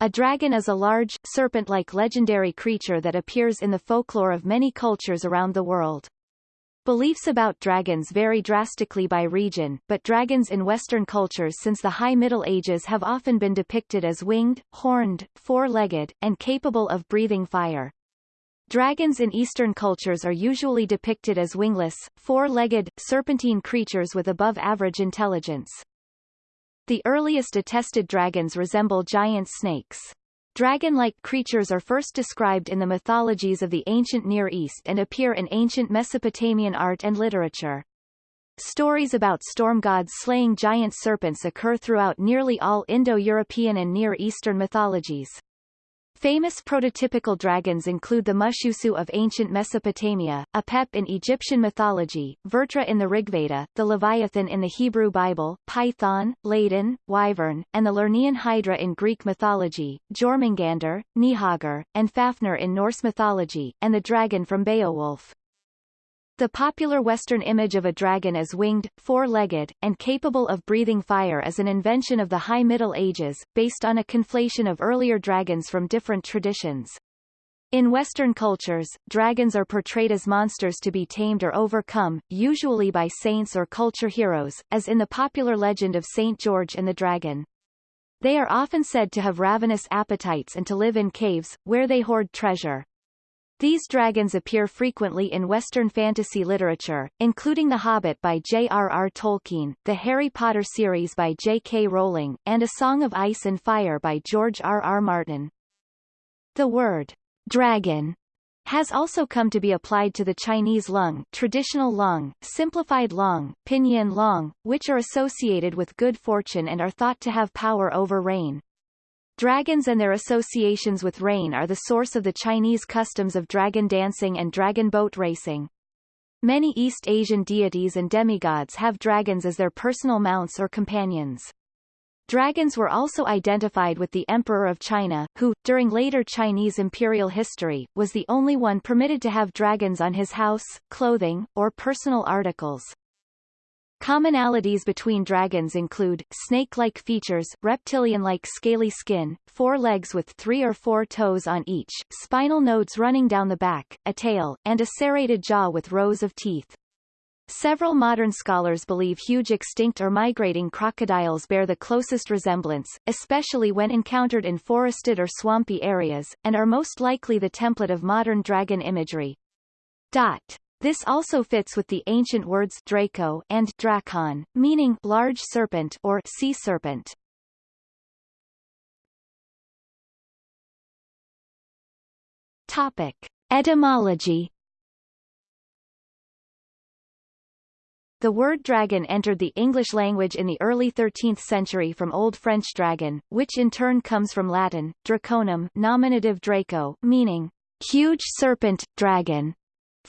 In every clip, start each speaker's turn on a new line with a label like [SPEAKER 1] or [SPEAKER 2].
[SPEAKER 1] A dragon is a large, serpent-like legendary creature that appears in the folklore of many cultures around the world. Beliefs about dragons vary drastically by region, but dragons in Western cultures since the High Middle Ages have often been depicted as winged, horned, four-legged, and capable of breathing fire. Dragons in Eastern cultures are usually depicted as wingless, four-legged, serpentine creatures with above-average intelligence. The earliest attested dragons resemble giant snakes. Dragon-like creatures are first described in the mythologies of the ancient Near East and appear in ancient Mesopotamian art and literature. Stories about storm gods slaying giant serpents occur throughout nearly all Indo-European and Near Eastern mythologies. Famous prototypical dragons include the Mushusu of ancient Mesopotamia, Apep in Egyptian mythology, Vrtra in the Rigveda, the Leviathan in the Hebrew Bible, Python, Ladon, Wyvern, and the Lernaean Hydra in Greek mythology, Jormungandr, Nihagr, and Fafnir in Norse mythology, and the dragon from Beowulf. The popular Western image of a dragon as winged, four-legged, and capable of breathing fire is an invention of the High Middle Ages, based on a conflation of earlier dragons from different traditions. In Western cultures, dragons are portrayed as monsters to be tamed or overcome, usually by saints or culture heroes, as in the popular legend of Saint George and the Dragon. They are often said to have ravenous appetites and to live in caves, where they hoard treasure. These dragons appear frequently in Western fantasy literature, including The Hobbit by J.R.R. Tolkien, the Harry Potter series by J.K. Rowling, and A Song of Ice and Fire by George R.R. Martin. The word dragon has also come to be applied to the Chinese lung, traditional lung, simplified lung, pinyin lung, which are associated with good fortune and are thought to have power over rain. Dragons and their associations with rain are the source of the Chinese customs of dragon dancing and dragon boat racing. Many East Asian deities and demigods have dragons as their personal mounts or companions. Dragons were also identified with the Emperor of China, who, during later Chinese imperial history, was the only one permitted to have dragons on his house, clothing, or personal articles. Commonalities between dragons include, snake-like features, reptilian-like scaly skin, four legs with three or four toes on each, spinal nodes running down the back, a tail, and a serrated jaw with rows of teeth. Several modern scholars believe huge extinct or migrating crocodiles bear the closest resemblance, especially when encountered in forested or swampy areas, and are most likely the template of modern dragon imagery. Dot. This also fits with the ancient words Draco and Drakon, meaning large serpent or sea serpent. Topic: Etymology. The word dragon entered the English language in the early 13th century from Old French dragon, which in turn comes from Latin, draconum nominative draco, meaning huge serpent, dragon,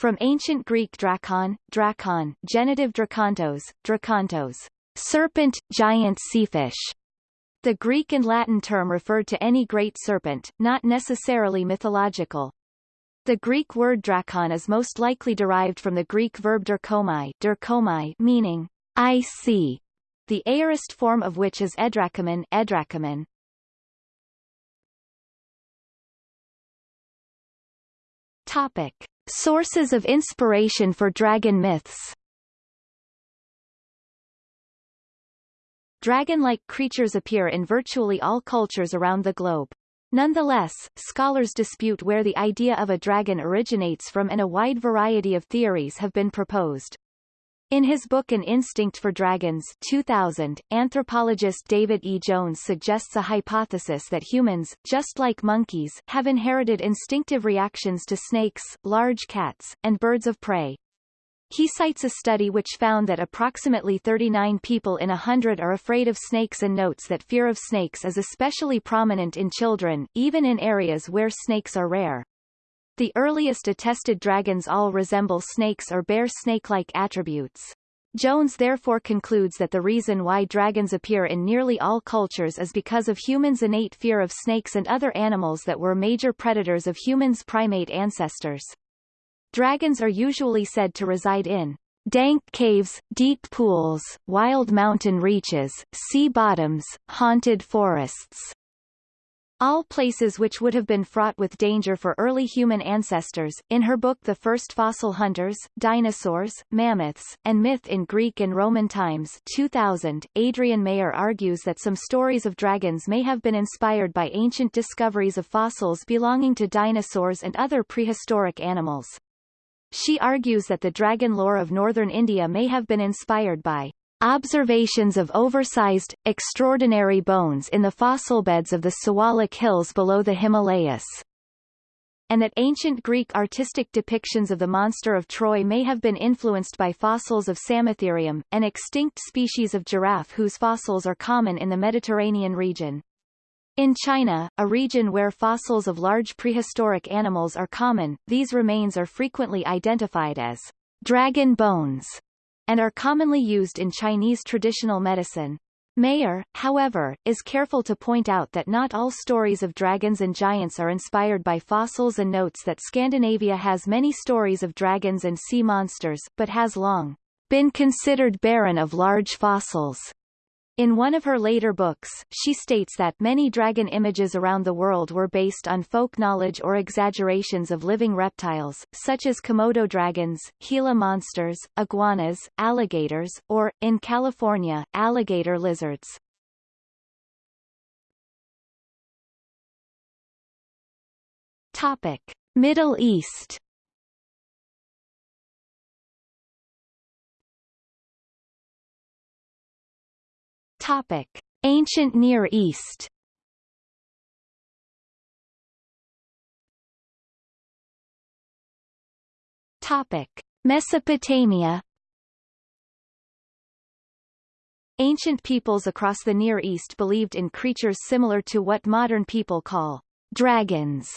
[SPEAKER 1] from ancient Greek drakon, drakon, genitive drakontos, drakontos, serpent, giant seafish. The Greek and Latin term referred to any great serpent, not necessarily mythological. The Greek word drakon is most likely derived from the Greek verb derkomai, derkomai meaning I see, the aorist form of which is edrakomon, edrakomon. Topic. Sources of inspiration for dragon myths Dragon-like creatures appear in virtually all cultures around the globe. Nonetheless, scholars dispute where the idea of a dragon originates from and a wide variety of theories have been proposed. In his book An Instinct for Dragons 2000, anthropologist David E. Jones suggests a hypothesis that humans, just like monkeys, have inherited instinctive reactions to snakes, large cats, and birds of prey. He cites a study which found that approximately 39 people in a hundred are afraid of snakes and notes that fear of snakes is especially prominent in children, even in areas where snakes are rare. The earliest attested dragons all resemble snakes or bear snake-like attributes. Jones therefore concludes that the reason why dragons appear in nearly all cultures is because of humans' innate fear of snakes and other animals that were major predators of humans' primate ancestors. Dragons are usually said to reside in dank caves, deep pools, wild mountain reaches, sea bottoms, haunted forests, all places which would have been fraught with danger for early human ancestors. In her book The First Fossil Hunters, Dinosaurs, Mammoths, and Myth in Greek and Roman Times 2000, Adrienne Mayor argues that some stories of dragons may have been inspired by ancient discoveries of fossils belonging to dinosaurs and other prehistoric animals. She argues that the dragon lore of northern India may have been inspired by Observations of oversized, extraordinary bones in the fossil beds of the Siwalik Hills below the Himalayas and that ancient Greek artistic depictions of the monster of Troy may have been influenced by fossils of Samotherium, an extinct species of giraffe whose fossils are common in the Mediterranean region. In China, a region where fossils of large prehistoric animals are common, these remains are frequently identified as dragon bones and are commonly used in Chinese traditional medicine. Mayor, however, is careful to point out that not all stories of dragons and giants are inspired by fossils and notes that Scandinavia has many stories of dragons and sea monsters, but has long been considered barren of large fossils. In one of her later books, she states that many dragon images around the world were based on folk knowledge or exaggerations of living reptiles, such as Komodo dragons, Gila monsters, iguanas, alligators, or, in California, alligator lizards. Topic. Middle East Topic: Ancient Near East. Topic: Mesopotamia. Ancient peoples across the Near East believed in creatures similar to what modern people call dragons.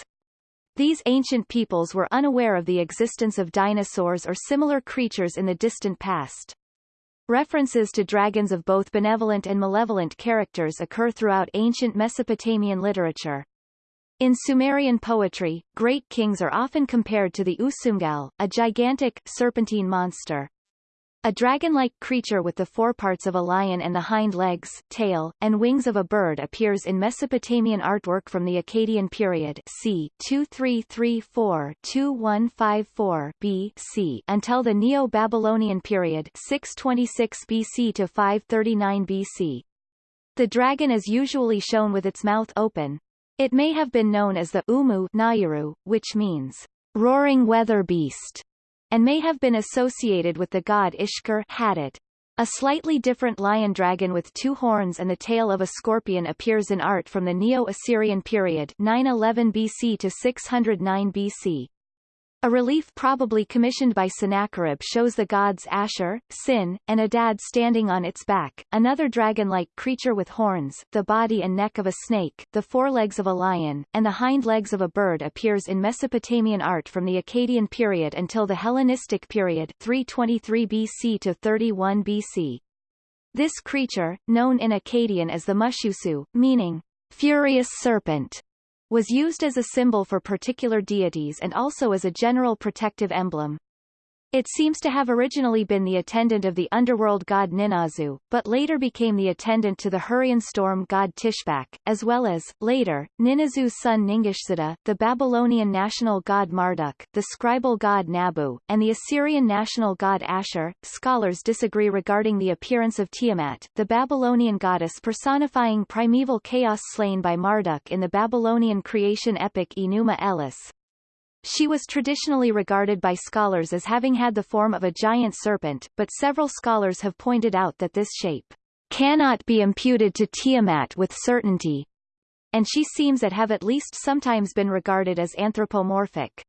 [SPEAKER 1] These ancient peoples were unaware of the existence of dinosaurs or similar creatures in the distant past. References to dragons of both benevolent and malevolent characters occur throughout ancient Mesopotamian literature. In Sumerian poetry, great kings are often compared to the Usumgal, a gigantic, serpentine monster. A dragon-like creature with the forparts of a lion and the hind legs, tail, and wings of a bird appears in Mesopotamian artwork from the Akkadian period c. 2334-2154 BC until the Neo-Babylonian period 626 BC to 539 BC. The dragon is usually shown with its mouth open. It may have been known as the Umu Nayuru, which means roaring weather beast and may have been associated with the god Ishkur Hadad. A slightly different lion dragon with two horns and the tail of a scorpion appears in art from the Neo-Assyrian period 911 BC to 609 BC. A relief probably commissioned by Sennacherib shows the gods Ashur, Sin, and Adad standing on its back, another dragon-like creature with horns, the body and neck of a snake, the forelegs of a lion, and the hind legs of a bird appears in Mesopotamian art from the Akkadian period until the Hellenistic period 323 BC to 31 BC. This creature, known in Akkadian as the Mushusu, meaning furious serpent, was used as a symbol for particular deities and also as a general protective emblem. It seems to have originally been the attendant of the underworld god Ninazu, but later became the attendant to the Hurrian storm god Tishpak, as well as, later, Ninazu's son Ningishzida, the Babylonian national god Marduk, the scribal god Nabu, and the Assyrian national god Ashur. Scholars disagree regarding the appearance of Tiamat, the Babylonian goddess personifying primeval chaos slain by Marduk in the Babylonian creation epic Enuma Elish. She was traditionally regarded by scholars as having had the form of a giant serpent, but several scholars have pointed out that this shape cannot be imputed to Tiamat with certainty, and she seems to have at least sometimes been regarded as anthropomorphic.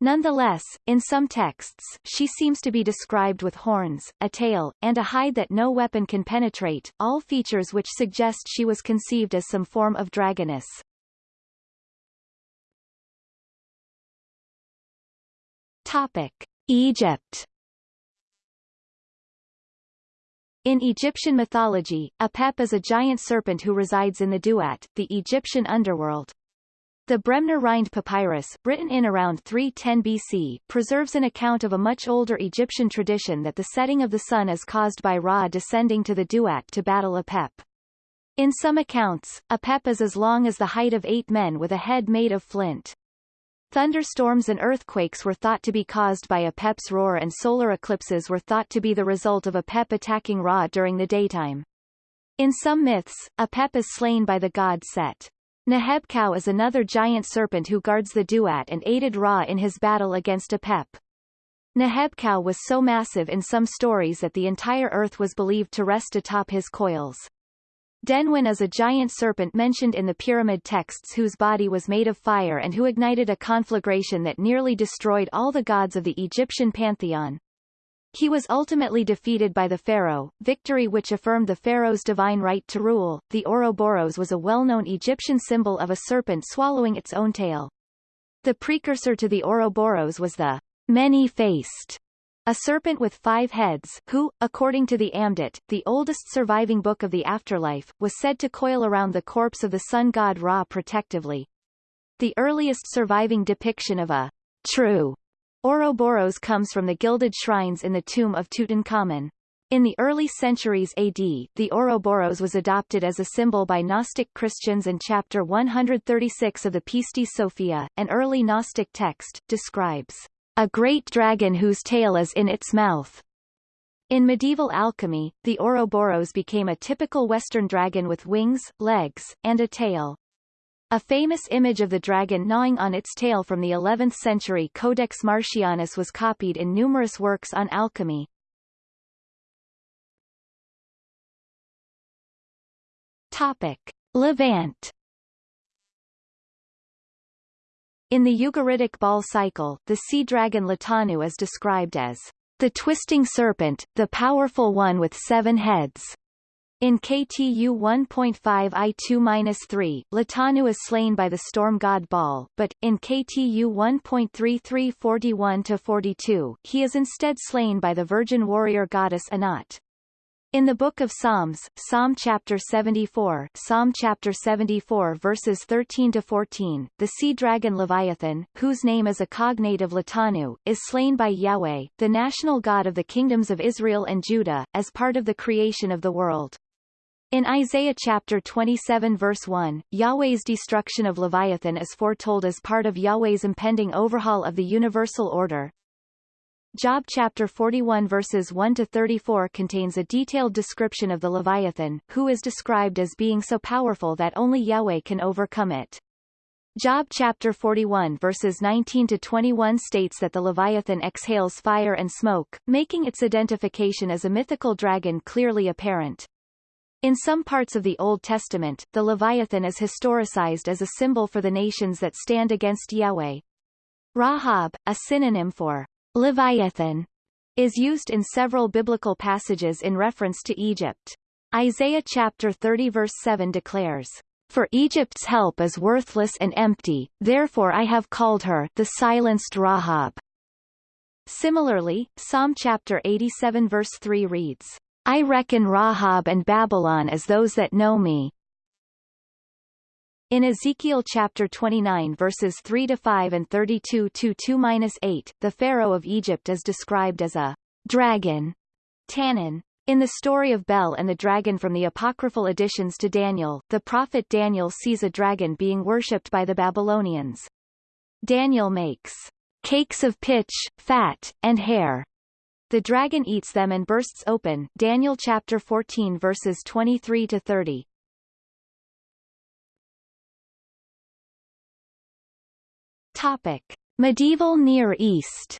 [SPEAKER 1] Nonetheless, in some texts, she seems to be described with horns, a tail, and a hide that no weapon can penetrate, all features which suggest she was conceived as some form of dragoness. Topic: Egypt. In Egyptian mythology, Apep is a giant serpent who resides in the Duat, the Egyptian underworld. The Bremner Rind papyrus, written in around 310 BC, preserves an account of a much older Egyptian tradition that the setting of the sun is caused by Ra descending to the Duat to battle Apep. In some accounts, Apep is as long as the height of eight men with a head made of flint. Thunderstorms and earthquakes were thought to be caused by Apep's roar and solar eclipses were thought to be the result of Apep attacking Ra during the daytime. In some myths, Apep is slain by the god Set. Nehebkau is another giant serpent who guards the Duat and aided Ra in his battle against Apep. Nehebkau was so massive in some stories that the entire earth was believed to rest atop his coils. Denwen is a giant serpent mentioned in the pyramid texts whose body was made of fire and who ignited a conflagration that nearly destroyed all the gods of the Egyptian pantheon. He was ultimately defeated by the pharaoh, victory which affirmed the pharaoh's divine right to rule. The Ouroboros was a well-known Egyptian symbol of a serpent swallowing its own tail. The precursor to the Ouroboros was the many-faced, a serpent with five heads, who, according to the Amduat, the oldest surviving book of the afterlife, was said to coil around the corpse of the sun god Ra protectively. The earliest surviving depiction of a true Ouroboros comes from the gilded shrines in the tomb of Tutankhamun. In the early centuries AD, the Ouroboros was adopted as a symbol by Gnostic Christians and Chapter 136 of the Pistis Sophia, an early Gnostic text, describes a great dragon whose tail is in its mouth. In medieval alchemy, the Ouroboros became a typical Western dragon with wings, legs, and a tail. A famous image of the dragon gnawing on its tail from the 11th century Codex Marcianus was copied in numerous works on alchemy. Topic. Levant In the Ugaritic Baal cycle, the sea dragon Latanu is described as the twisting serpent, the powerful one with seven heads. In KTU 1.5 I2-3, Latanu is slain by the storm god Baal, but, in KTU 1.33 41-42, he is instead slain by the virgin warrior goddess Anat. In the Book of Psalms, Psalm chapter 74, Psalm chapter 74 verses 13 to 14, the sea dragon Leviathan, whose name is a cognate of Latanu, is slain by Yahweh, the national god of the kingdoms of Israel and Judah, as part of the creation of the world. In Isaiah chapter 27 verse 1, Yahweh's destruction of Leviathan is foretold as part of Yahweh's impending overhaul of the universal order, Job chapter 41 verses 1 to 34 contains a detailed description of the Leviathan, who is described as being so powerful that only Yahweh can overcome it. Job chapter 41 verses 19 to 21 states that the Leviathan exhales fire and smoke, making its identification as a mythical dragon clearly apparent. In some parts of the Old Testament, the Leviathan is historicized as a symbol for the nations that stand against Yahweh. Rahab, a synonym for Leviathan is used in several biblical passages in reference to Egypt. Isaiah chapter 30 verse 7 declares, For Egypt's help is worthless and empty, therefore I have called her the silenced Rahab. Similarly, Psalm chapter 87 verse 3 reads, I reckon Rahab and Babylon as those that know me, in Ezekiel chapter 29 verses 3 to 5 and 32 to 2-8, the Pharaoh of Egypt is described as a dragon, Tannin. In the story of Bel and the dragon from the apocryphal additions to Daniel, the prophet Daniel sees a dragon being worshipped by the Babylonians. Daniel makes cakes of pitch, fat, and hair. The dragon eats them and bursts open Daniel chapter 14 verses 23 to 30. Topic: Medieval Near East.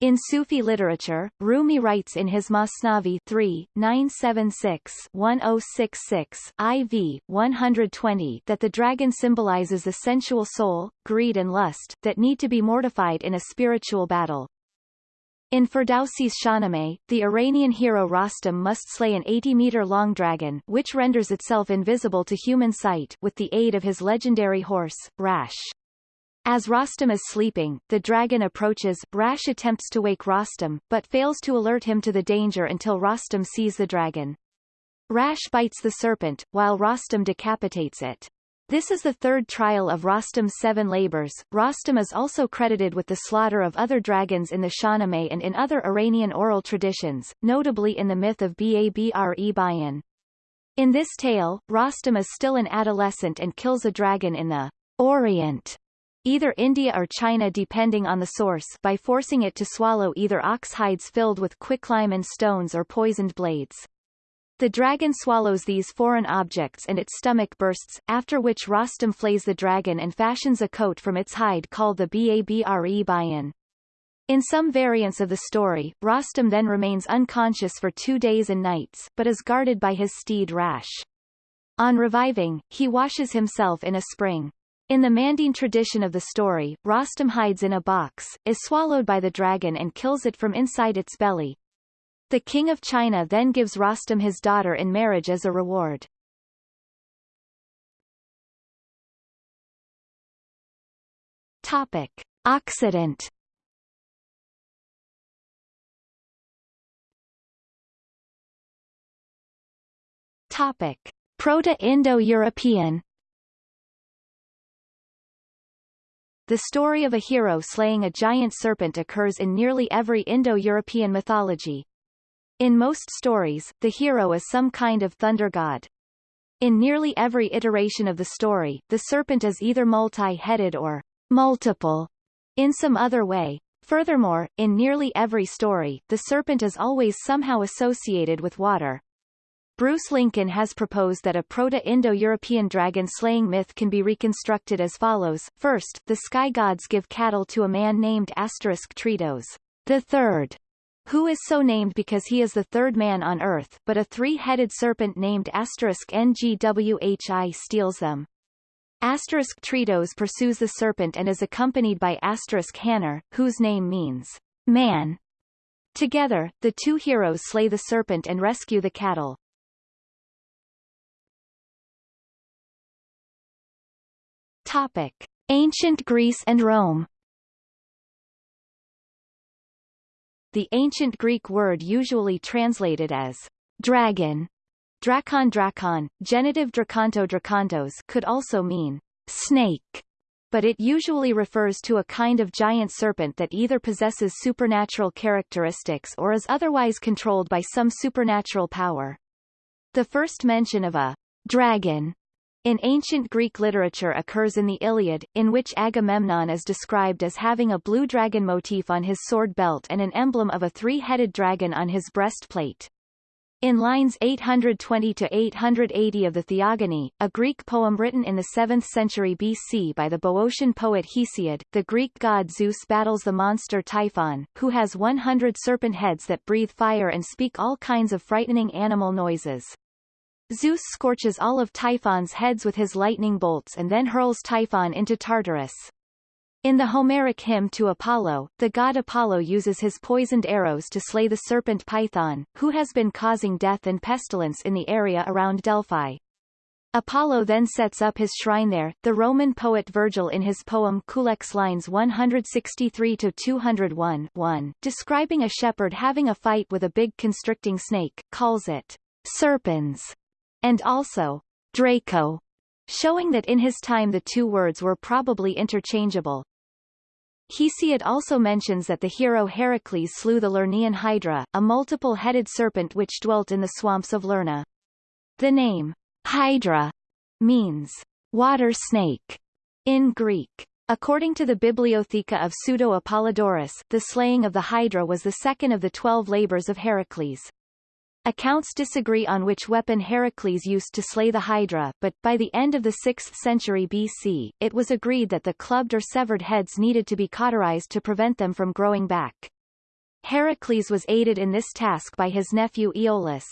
[SPEAKER 1] In Sufi literature, Rumi writes in his Masnavi 3, 976-1066 IV 120 that the dragon symbolizes the sensual soul, greed and lust, that need to be mortified in a spiritual battle. In Ferdowsi's Shahnameh, the Iranian hero Rostam must slay an 80-meter-long dragon which renders itself invisible to human sight with the aid of his legendary horse, Rash. As Rostam is sleeping, the dragon approaches, Rash attempts to wake Rostam, but fails to alert him to the danger until Rostam sees the dragon. Rash bites the serpent, while Rostam decapitates it. This is the third trial of Rostam's seven labors. Rostam is also credited with the slaughter of other dragons in the Shahnameh and in other Iranian oral traditions, notably in the myth of Babre Bayan. In this tale, Rostam is still an adolescent and kills a dragon in the Orient, either India or China depending on the source by forcing it to swallow either ox hides filled with quicklime and stones or poisoned blades. The dragon swallows these foreign objects and its stomach bursts, after which Rostam flays the dragon and fashions a coat from its hide called the Babre Bayan. In some variants of the story, Rostam then remains unconscious for two days and nights, but is guarded by his steed Rash. On reviving, he washes himself in a spring. In the Manding tradition of the story, Rostam hides in a box, is swallowed by the dragon and kills it from inside its belly. The king of China then gives Rostam his daughter in marriage as a reward. Topic. Occident Topic: Proto-Indo-European The story of a hero slaying a giant serpent occurs in nearly every Indo-European mythology. In most stories, the hero is some kind of thunder god. In nearly every iteration of the story, the serpent is either multi-headed or multiple in some other way. Furthermore, in nearly every story, the serpent is always somehow associated with water, Bruce Lincoln has proposed that a Proto-Indo-European dragon-slaying myth can be reconstructed as follows. First, the sky gods give cattle to a man named Asterisk Tritos, the third, who is so named because he is the third man on Earth, but a three-headed serpent named Asterisk Ngwhi steals them. Asterisk Tritos pursues the serpent and is accompanied by Asterisk Hanner, whose name means man. Together, the two heroes slay the serpent and rescue the cattle. Topic. Ancient Greece and Rome The ancient Greek word usually translated as dragon, drakon drakon, genitive drakonto drakontos could also mean snake, but it usually refers to a kind of giant serpent that either possesses supernatural characteristics or is otherwise controlled by some supernatural power. The first mention of a dragon in ancient Greek literature occurs in the Iliad, in which Agamemnon is described as having a blue dragon motif on his sword belt and an emblem of a three-headed dragon on his breastplate. In lines 820 to 880 of the Theogony, a Greek poem written in the 7th century BC by the Boeotian poet Hesiod, the Greek god Zeus battles the monster Typhon, who has 100 serpent heads that breathe fire and speak all kinds of frightening animal noises. Zeus scorches all of Typhon's heads with his lightning bolts and then hurls Typhon into Tartarus. In the Homeric hymn to Apollo, the god Apollo uses his poisoned arrows to slay the serpent Python, who has been causing death and pestilence in the area around Delphi. Apollo then sets up his shrine there. The Roman poet Virgil in his poem Culex lines 163-201 1, describing a shepherd having a fight with a big constricting snake, calls it serpens and also Draco, showing that in his time the two words were probably interchangeable. Hesiod also mentions that the hero Heracles slew the Lernaean Hydra, a multiple-headed serpent which dwelt in the swamps of Lerna. The name Hydra means water snake in Greek. According to the Bibliotheca of Pseudo-Apollodorus, the slaying of the Hydra was the second of the twelve labors of Heracles. Accounts disagree on which weapon Heracles used to slay the Hydra, but, by the end of the 6th century BC, it was agreed that the clubbed or severed heads needed to be cauterized to prevent them from growing back. Heracles was aided in this task by his nephew Aeolus.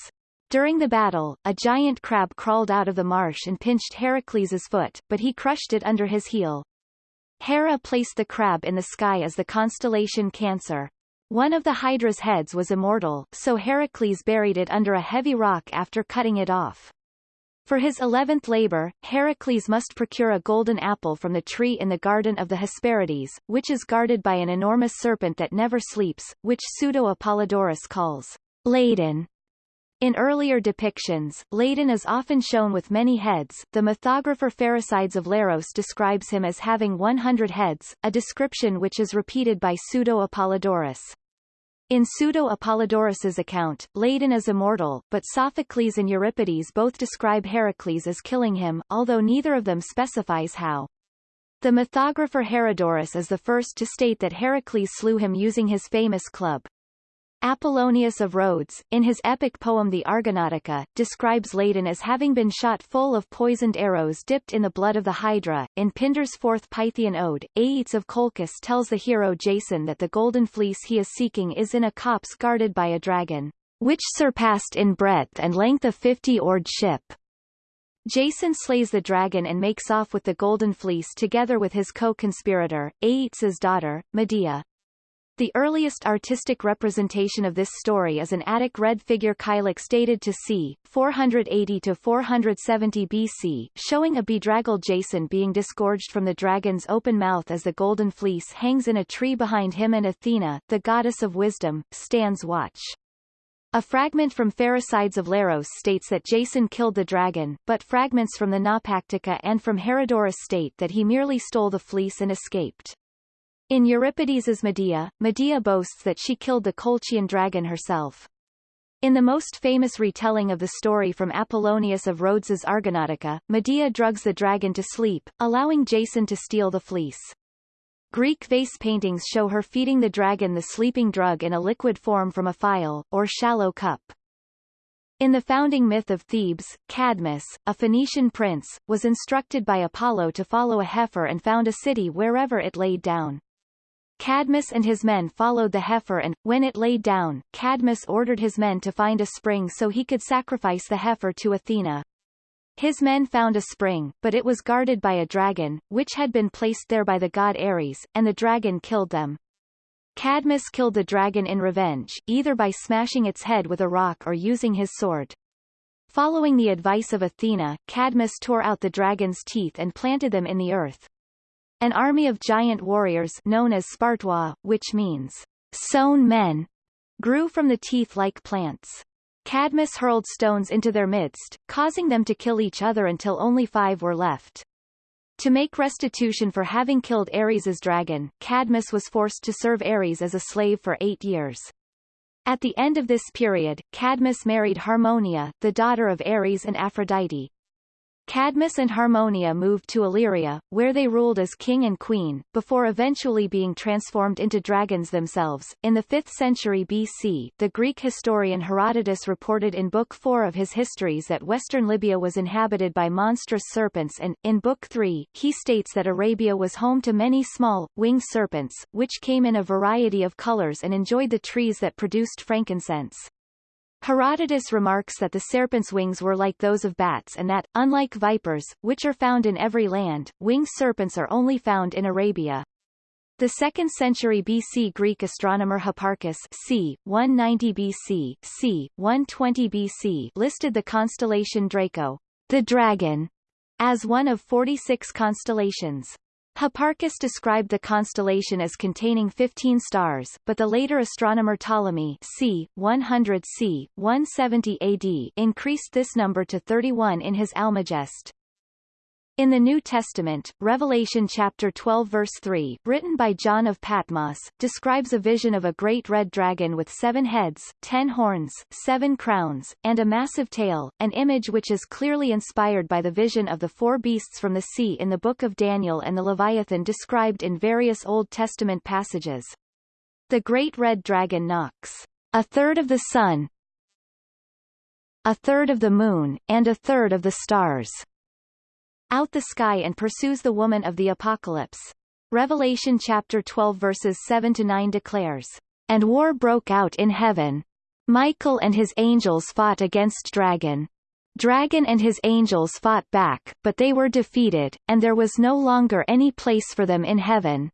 [SPEAKER 1] During the battle, a giant crab crawled out of the marsh and pinched Heracles's foot, but he crushed it under his heel. Hera placed the crab in the sky as the constellation Cancer. One of the Hydra's heads was immortal, so Heracles buried it under a heavy rock after cutting it off. For his eleventh labor, Heracles must procure a golden apple from the tree in the garden of the Hesperides, which is guarded by an enormous serpent that never sleeps, which Pseudo-Apollodorus calls Ladon. In earlier depictions, Ladon is often shown with many heads. The mythographer Pherecydes of Leros describes him as having 100 heads, a description which is repeated by Pseudo-Apollodorus. In Pseudo-Apollodorus's account, Ladon is immortal, but Sophocles and Euripides both describe Heracles as killing him, although neither of them specifies how. The mythographer Herodorus is the first to state that Heracles slew him using his famous club. Apollonius of Rhodes, in his epic poem The Argonautica, describes Ladon as having been shot full of poisoned arrows dipped in the blood of the Hydra. In Pindar's fourth Pythian ode, Aeetes of Colchis tells the hero Jason that the golden fleece he is seeking is in a copse guarded by a dragon, which surpassed in breadth and length a fifty-oared ship. Jason slays the dragon and makes off with the golden fleece together with his co-conspirator, Aeetes' daughter, Medea. The earliest artistic representation of this story is an Attic red figure kylix dated to c. 480-470 BC, showing a bedraggled Jason being disgorged from the dragon's open mouth as the golden fleece hangs in a tree behind him and Athena, the goddess of wisdom, stands watch. A fragment from Pherecydes of Leros states that Jason killed the dragon, but fragments from the Naupactica and from Herodorus state that he merely stole the fleece and escaped. In Euripides's Medea, Medea boasts that she killed the Colchian dragon herself. In the most famous retelling of the story from Apollonius of Rhodes's Argonautica, Medea drugs the dragon to sleep, allowing Jason to steal the fleece. Greek vase paintings show her feeding the dragon the sleeping drug in a liquid form from a phial, or shallow cup. In the founding myth of Thebes, Cadmus, a Phoenician prince, was instructed by Apollo to follow a heifer and found a city wherever it laid down. Cadmus and his men followed the heifer and, when it laid down, Cadmus ordered his men to find a spring so he could sacrifice the heifer to Athena. His men found a spring, but it was guarded by a dragon, which had been placed there by the god Ares, and the dragon killed them. Cadmus killed the dragon in revenge, either by smashing its head with a rock or using his sword. Following the advice of Athena, Cadmus tore out the dragon's teeth and planted them in the earth. An army of giant warriors known as Spartois, which means sown men, grew from the teeth like plants. Cadmus hurled stones into their midst, causing them to kill each other until only five were left. To make restitution for having killed Ares's dragon, Cadmus was forced to serve Ares as a slave for eight years. At the end of this period, Cadmus married Harmonia, the daughter of Ares and Aphrodite. Cadmus and Harmonia moved to Illyria, where they ruled as king and queen, before eventually being transformed into dragons themselves. In the 5th century BC, the Greek historian Herodotus reported in Book 4 of his histories that western Libya was inhabited by monstrous serpents and, in Book 3, he states that Arabia was home to many small, winged serpents, which came in a variety of colors and enjoyed the trees that produced frankincense. Herodotus remarks that the serpent's wings were like those of bats and that, unlike vipers, which are found in every land, winged serpents are only found in Arabia. The 2nd century BC Greek astronomer Hipparchus c. 190 BC c. 120 BC listed the constellation Draco, the dragon, as one of 46 constellations. Hipparchus described the constellation as containing 15 stars, but the later astronomer Ptolemy c. 100 c. 170 AD increased this number to 31 in his Almagest. In the New Testament, Revelation chapter 12 verse 3, written by John of Patmos, describes a vision of a great red dragon with seven heads, ten horns, seven crowns, and a massive tail, an image which is clearly inspired by the vision of the four beasts from the sea in the Book of Daniel and the Leviathan described in various Old Testament passages. The great red dragon knocks a third of the sun, a third of the moon, and a third of the stars out the sky and pursues the woman of the apocalypse. Revelation chapter 12 verses 7 to 9 declares, And war broke out in heaven. Michael and his angels fought against Dragon. Dragon and his angels fought back, but they were defeated, and there was no longer any place for them in heaven.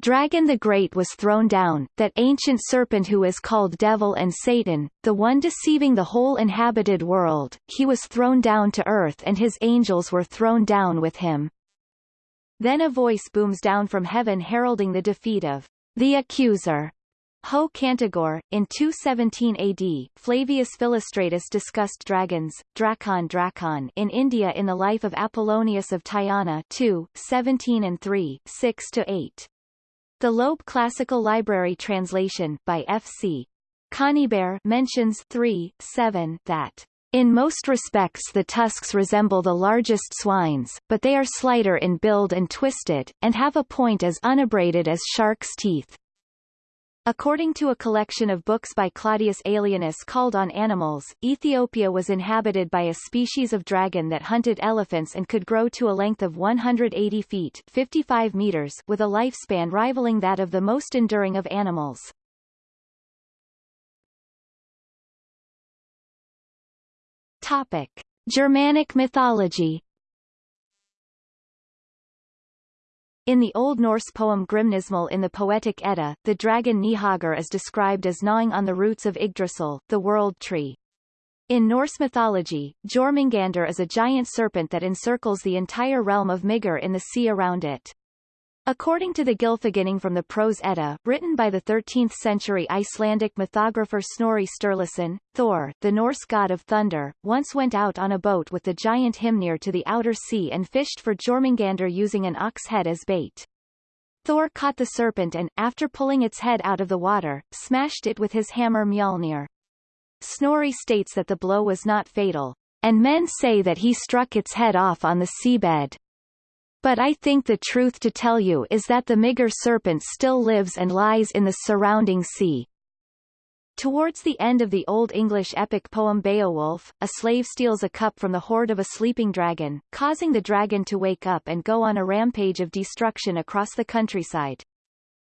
[SPEAKER 1] Dragon the Great was thrown down, that ancient serpent who is called Devil and Satan, the one deceiving the whole inhabited world, he was thrown down to earth and his angels were thrown down with him. Then a voice booms down from heaven heralding the defeat of the accuser, Ho Cantagore, in 217 AD, Flavius Philostratus discussed dragons, Drakon Drakon in India in the life of Apollonius of Tyana 2, 17 and 3, 6-8. The Loeb Classical Library translation, by F.C. Conybeare mentions 3, 7 that in most respects the tusks resemble the largest swine's, but they are slighter in build and twisted, and have a point as unabraded as shark's teeth. According to a collection of books by Claudius Aelianus called On Animals, Ethiopia was inhabited by a species of dragon that hunted elephants and could grow to a length of 180 feet 55 meters with a lifespan rivaling that of the most enduring of animals. Topic. Germanic mythology In the Old Norse poem Grimnismal in the Poetic Edda, the dragon Nihagr is described as gnawing on the roots of Yggdrasil, the world tree. In Norse mythology, Jormungandr is a giant serpent that encircles the entire realm of Migr in the sea around it. According to the Gylfaginning from the Prose Edda, written by the 13th-century Icelandic mythographer Snorri Sturluson, Thor, the Norse god of thunder, once went out on a boat with the giant Hymir to the outer sea and fished for Jormungandr using an ox head as bait. Thor caught the serpent and, after pulling its head out of the water, smashed it with his hammer Mjolnir. Snorri states that the blow was not fatal, and men say that he struck its head off on the seabed. But I think the truth to tell you is that the Migr serpent still lives and lies in the surrounding sea. Towards the end of the Old English epic poem Beowulf, a slave steals a cup from the hoard of a sleeping dragon, causing the dragon to wake up and go on a rampage of destruction across the countryside.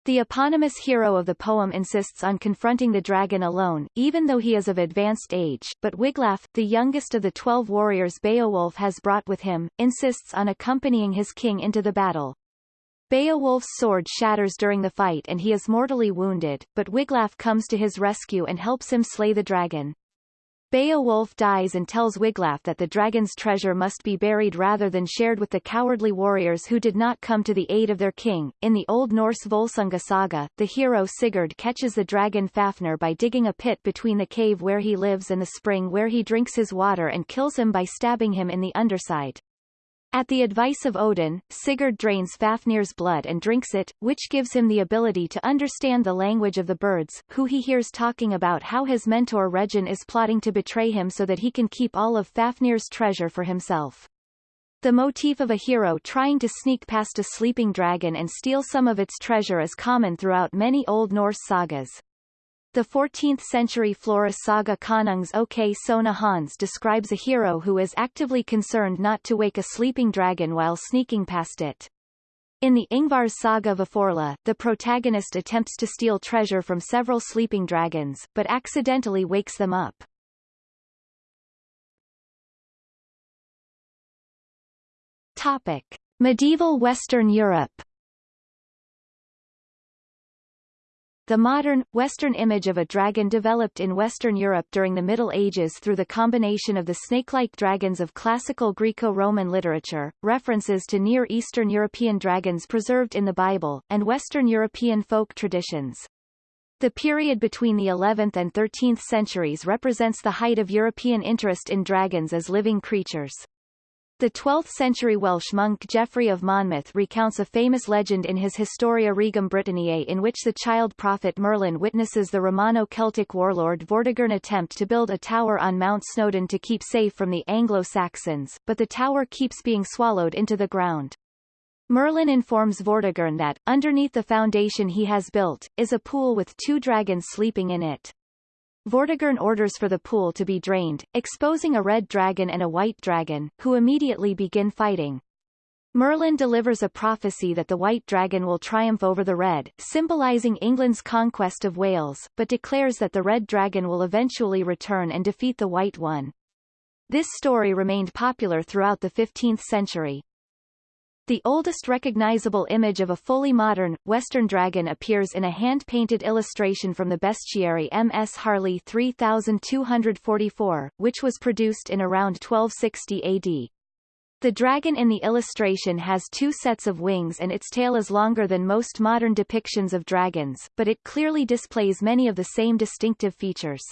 [SPEAKER 1] The eponymous hero of the poem insists on confronting the dragon alone, even though he is of advanced age, but Wiglaf, the youngest of the twelve warriors Beowulf has brought with him, insists on accompanying his king into the battle. Beowulf's sword shatters during the fight and he is mortally wounded, but Wiglaf comes to his rescue and helps him slay the dragon. Beowulf dies and tells Wiglaf that the dragon's treasure must be buried rather than shared with the cowardly warriors who did not come to the aid of their king. In the Old Norse Volsunga saga, the hero Sigurd catches the dragon Fafnir by digging a pit between the cave where he lives and the spring where he drinks his water and kills him by stabbing him in the underside. At the advice of Odin, Sigurd drains Fafnir's blood and drinks it, which gives him the ability to understand the language of the birds, who he hears talking about how his mentor Regin is plotting to betray him so that he can keep all of Fafnir's treasure for himself. The motif of a hero trying to sneak past a sleeping dragon and steal some of its treasure is common throughout many Old Norse sagas. The 14th-century Florus saga Konungs OK Sona Hans describes a hero who is actively concerned not to wake a sleeping dragon while sneaking past it. In the Ingvar's saga Vaforla, the protagonist attempts to steal treasure from several sleeping dragons, but accidentally wakes them up. Topic. Medieval Western Europe The modern, Western image of a dragon developed in Western Europe during the Middle Ages through the combination of the snake-like dragons of classical Greco-Roman literature, references to Near Eastern European dragons preserved in the Bible, and Western European folk traditions. The period between the 11th and 13th centuries represents the height of European interest in dragons as living creatures. The 12th-century Welsh monk Geoffrey of Monmouth recounts a famous legend in his Historia Regum Britanniae in which the child prophet Merlin witnesses the Romano-Celtic warlord Vortigern attempt to build a tower on Mount Snowdon to keep safe from the Anglo-Saxons, but the tower keeps being swallowed into the ground. Merlin informs Vortigern that, underneath the foundation he has built, is a pool with two dragons sleeping in it. Vortigern orders for the pool to be drained, exposing a red dragon and a white dragon, who immediately begin fighting. Merlin delivers a prophecy that the white dragon will triumph over the red, symbolizing England's conquest of Wales, but declares that the red dragon will eventually return and defeat the white one. This story remained popular throughout the 15th century. The oldest recognizable image of a fully modern, Western dragon appears in a hand-painted illustration from the bestiary M.S. Harley 3244, which was produced in around 1260 AD. The dragon in the illustration has two sets of wings and its tail is longer than most modern depictions of dragons, but it clearly displays many of the same distinctive features.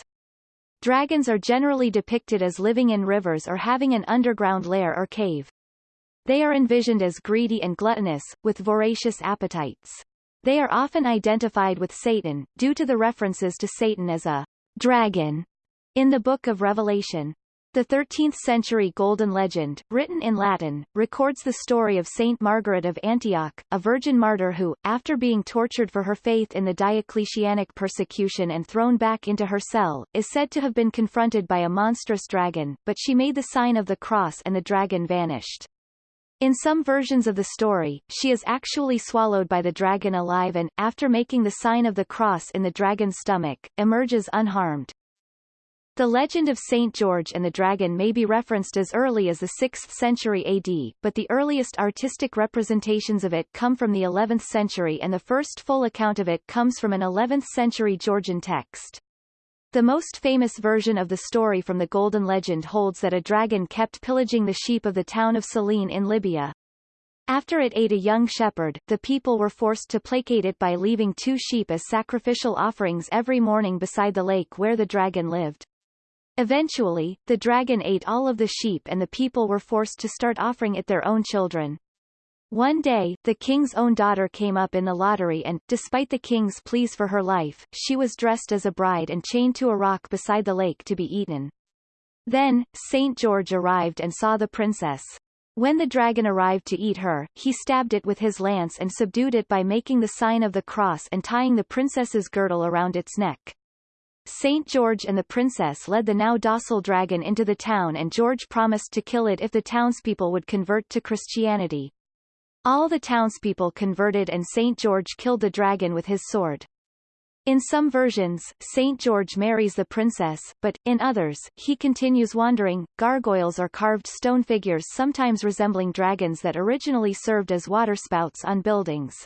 [SPEAKER 1] Dragons are generally depicted as living in rivers or having an underground lair or cave. They are envisioned as greedy and gluttonous, with voracious appetites. They are often identified with Satan, due to the references to Satan as a dragon in the Book of Revelation. The 13th-century Golden Legend, written in Latin, records the story of Saint Margaret of Antioch, a virgin martyr who, after being tortured for her faith in the Diocletianic persecution and thrown back into her cell, is said to have been confronted by a monstrous dragon, but she made the sign of the cross and the dragon vanished. In some versions of the story, she is actually swallowed by the dragon alive and, after making the sign of the cross in the dragon's stomach, emerges unharmed. The legend of St. George and the Dragon may be referenced as early as the 6th century AD, but the earliest artistic representations of it come from the 11th century and the first full account of it comes from an 11th century Georgian text. The most famous version of the story from the Golden Legend holds that a dragon kept pillaging the sheep of the town of Silene in Libya. After it ate a young shepherd, the people were forced to placate it by leaving two sheep as sacrificial offerings every morning beside the lake where the dragon lived. Eventually, the dragon ate all of the sheep and the people were forced to start offering it their own children. One day, the king's own daughter came up in the lottery and, despite the king's pleas for her life, she was dressed as a bride and chained to a rock beside the lake to be eaten. Then, St. George arrived and saw the princess. When the dragon arrived to eat her, he stabbed it with his lance and subdued it by making the sign of the cross and tying the princess's girdle around its neck. Saint George and the princess led the now docile dragon into the town and George promised to kill it if the townspeople would convert to Christianity. All the townspeople converted and Saint George killed the dragon with his sword. In some versions, Saint George marries the princess, but, in others, he continues wandering. Gargoyles are carved stone figures sometimes resembling dragons that originally served as waterspouts on buildings.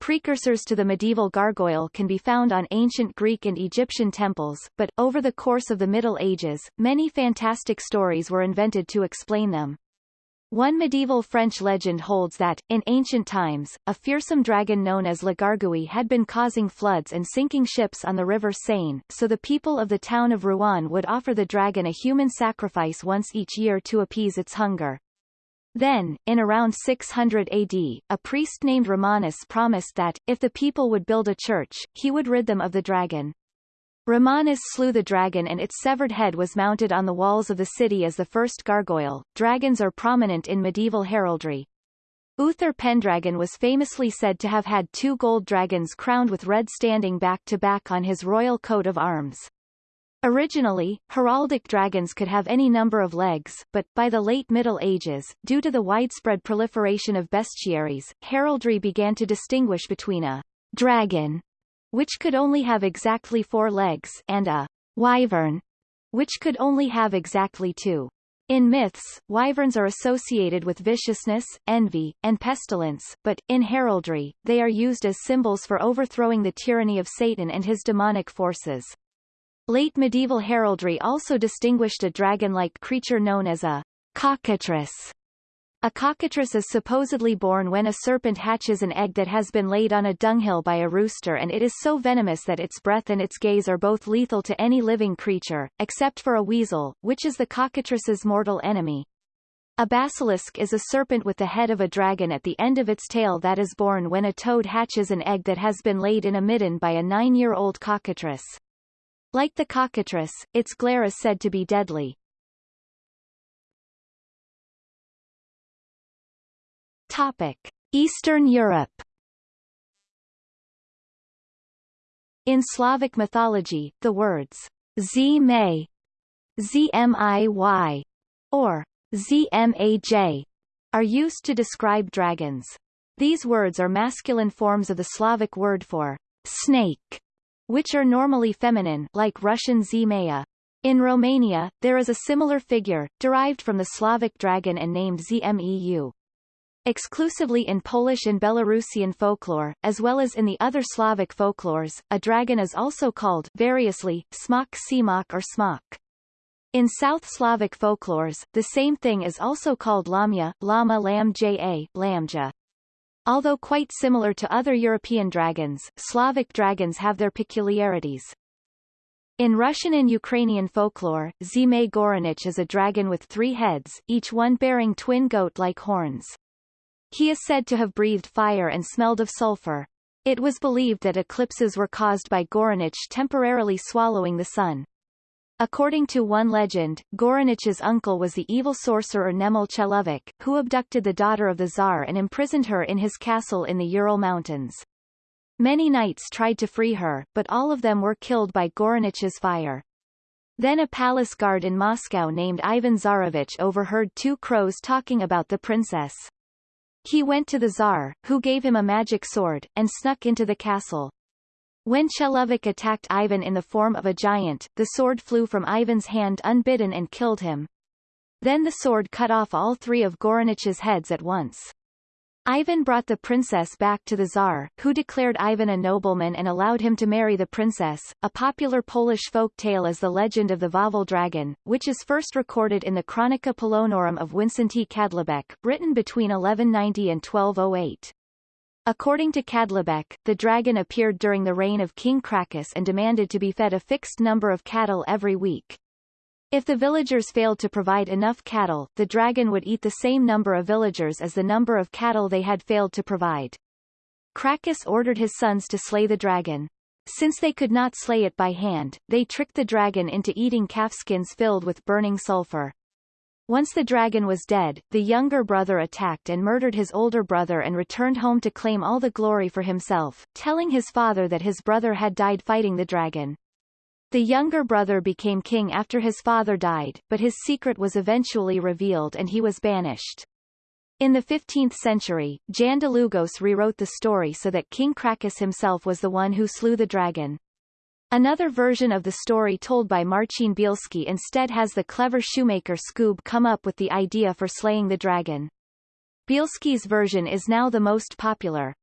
[SPEAKER 1] Precursors to the medieval gargoyle can be found on ancient Greek and Egyptian temples, but, over the course of the Middle Ages, many fantastic stories were invented to explain them. One medieval French legend holds that, in ancient times, a fearsome dragon known as Le Gargouille had been causing floods and sinking ships on the river Seine, so the people of the town of Rouen would offer the dragon a human sacrifice once each year to appease its hunger. Then, in around 600 AD, a priest named Romanus promised that, if the people would build a church, he would rid them of the dragon. Romanus slew the dragon and its severed head was mounted on the walls of the city as the first gargoyle. Dragons are prominent in medieval heraldry. Uther Pendragon was famously said to have had two gold dragons crowned with red standing back to back on his royal coat of arms. Originally, heraldic dragons could have any number of legs, but, by the late Middle Ages, due to the widespread proliferation of bestiaries, heraldry began to distinguish between a dragon, which could only have exactly four legs, and a wyvern, which could only have exactly two. In myths, wyverns are associated with viciousness, envy, and pestilence, but, in heraldry, they are used as symbols for overthrowing the tyranny of Satan and his demonic forces. Late medieval heraldry also distinguished a dragon-like creature known as a cockatrice. A cockatrice is supposedly born when a serpent hatches an egg that has been laid on a dunghill by a rooster and it is so venomous that its breath and its gaze are both lethal to any living creature, except for a weasel, which is the cockatrice's mortal enemy. A basilisk is a serpent with the head of a dragon at the end of its tail that is born when a toad hatches an egg that has been laid in a midden by a nine-year-old cockatrice. Like the cockatrice, its glare is said to be deadly. Topic: Eastern Europe. In Slavic mythology, the words Zmay, Zmiy, or Zmaj are used to describe dragons. These words are masculine forms of the Slavic word for snake which are normally feminine like Russian Zmaya. In Romania, there is a similar figure, derived from the Slavic dragon and named Zmeu. Exclusively in Polish and Belarusian folklore, as well as in the other Slavic folklores, a dragon is also called variously, smok, simok or smok. In South Slavic folklores, the same thing is also called lamia, lama lam ja, lamja. Although quite similar to other European dragons, Slavic dragons have their peculiarities. In Russian and Ukrainian folklore, Zmey Gorynych is a dragon with three heads, each one bearing twin goat-like horns. He is said to have breathed fire and smelled of sulfur. It was believed that eclipses were caused by Gorynych temporarily swallowing the sun. According to one legend, Gorynych's uncle was the evil sorcerer Nemal Chelovek, who abducted the daughter of the Tsar and imprisoned her in his castle in the Ural Mountains. Many knights tried to free her, but all of them were killed by Gorynych's fire. Then a palace guard in Moscow named Ivan Tsarevich overheard two crows talking about the princess. He went to the Tsar, who gave him a magic sword, and snuck into the castle. When Chelovek attacked Ivan in the form of a giant, the sword flew from Ivan's hand unbidden and killed him. Then the sword cut off all three of Gorynych's heads at once. Ivan brought the princess back to the Tsar, who declared Ivan a nobleman and allowed him to marry the princess. A popular Polish folk tale is the legend of the Wawel dragon, which is first recorded in the Chronica Polonorum of Wincenty Kadlubek, written between 1190 and 1208. According to Kadlubek, the dragon appeared during the reign of King Krakus and demanded to be fed a fixed number of cattle every week. If the villagers failed to provide enough cattle, the dragon would eat the same number of villagers as the number of cattle they had failed to provide. Krakus ordered his sons to slay the dragon. Since they could not slay it by hand, they tricked the dragon into eating calfskins filled with burning sulfur. Once the dragon was dead, the younger brother attacked and murdered his older brother and returned home to claim all the glory for himself, telling his father that his brother had died fighting the dragon. The younger brother became king after his father died, but his secret was eventually revealed and he was banished. In the 15th century, Jan Długosz rewrote the story so that King Krakus himself was the one who slew the dragon. Another version of the story told by Marcin Bielski instead has the clever shoemaker Scoob come up with the idea for slaying the dragon. Bielski's version is now the most popular.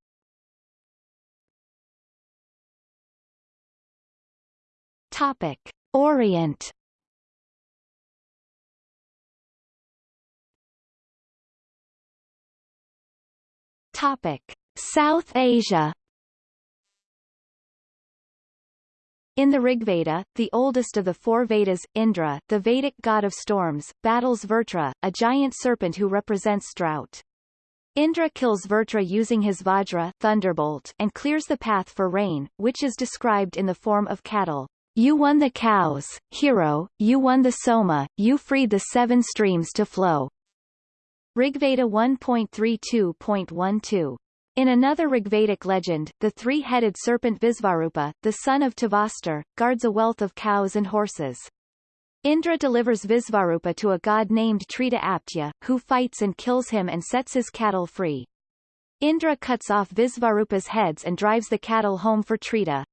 [SPEAKER 1] Topic. Orient Topic. South Asia In the Rigveda, the oldest of the four Vedas, Indra, the Vedic god of storms, battles Vrtra, a giant serpent who represents drought. Indra kills Vrtra using his Vajra thunderbolt and clears the path for rain, which is described in the form of cattle. You won the cows, hero, you won the Soma, you freed the seven streams to flow. Rigveda 1.32.12 in another Rigvedic legend, the three-headed serpent Visvarupa, the son of Tavastur, guards a wealth of cows and horses. Indra delivers Visvarupa to a god named Trita Aptya, who fights and kills him and sets his cattle free. Indra cuts off Visvarupa's heads and drives the cattle home for Trita.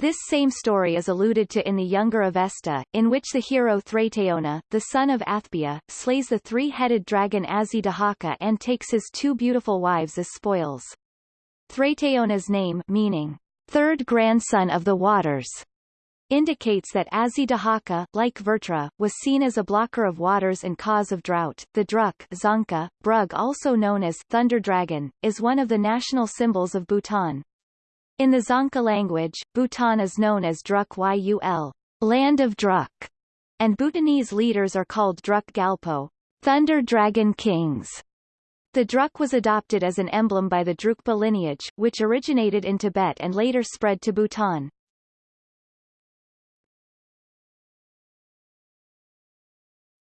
[SPEAKER 1] This same story is alluded to in the Younger Avesta, in which the hero Thraitayona, the son of Athbia, slays the three-headed dragon Azidahaka and takes his two beautiful wives as spoils. Thraitayona's name meaning, third grandson of the waters, indicates that Azidahaka, like Vertra, was seen as a blocker of waters and cause of drought. The Druk Dzongkha, Brug also known as Thunder Dragon, is one of the national symbols of Bhutan. In the Dzongkha language, Bhutan is known as Druk Yul, land of Druk, and Bhutanese leaders are called Druk Gyalpo, Thunder Dragon Kings. The Druk was adopted as an emblem by the Drukpa lineage, which originated in Tibet and later spread to Bhutan.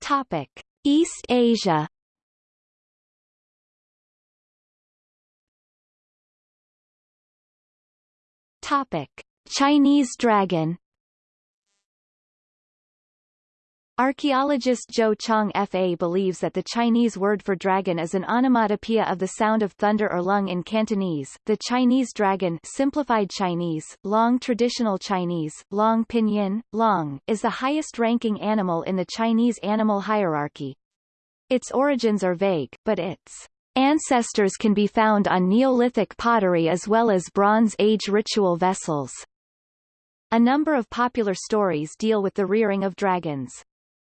[SPEAKER 1] Topic: East Asia Topic: Chinese dragon. Archaeologist Zhou Chong Fa believes that the Chinese word for dragon is an onomatopoeia of the sound of thunder or lung in Cantonese. The Chinese dragon simplified Chinese, long traditional Chinese, long pinyin, long, is the highest-ranking animal in the Chinese animal hierarchy. Its origins are vague, but its Ancestors can be found on Neolithic pottery as well as Bronze Age ritual vessels. A number of popular stories deal with the rearing of dragons.